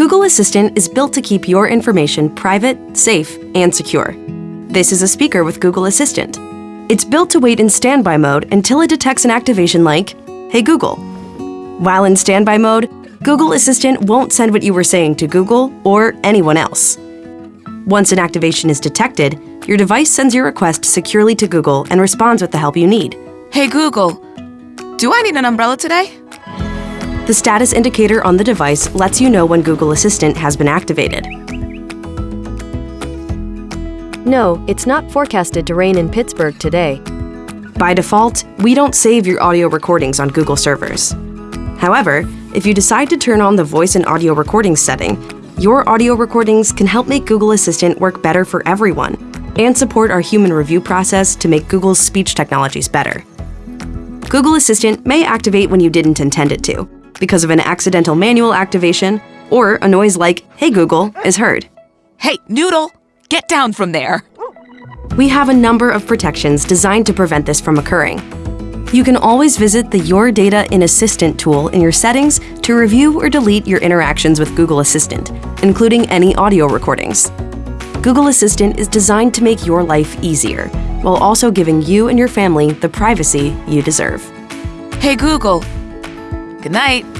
Google Assistant is built to keep your information private, safe, and secure. This is a speaker with Google Assistant. It's built to wait in standby mode until it detects an activation like, Hey Google. While in standby mode, Google Assistant won't send what you were saying to Google or anyone else. Once an activation is detected, your device sends your request securely to Google and responds with the help you need. Hey Google, do I need an umbrella today? The status indicator on the device lets you know when Google Assistant has been activated. No, it's not forecasted to rain in Pittsburgh today. By default, we don't save your audio recordings on Google servers. However, if you decide to turn on the voice and audio recordings setting, your audio recordings can help make Google Assistant work better for everyone and support our human review process to make Google's speech technologies better. Google Assistant may activate when you didn't intend it to, because of an accidental manual activation or a noise like, Hey Google, is heard. Hey, Noodle, get down from there. We have a number of protections designed to prevent this from occurring. You can always visit the Your Data in Assistant tool in your settings to review or delete your interactions with Google Assistant, including any audio recordings. Google Assistant is designed to make your life easier, while also giving you and your family the privacy you deserve. Hey Google, good night.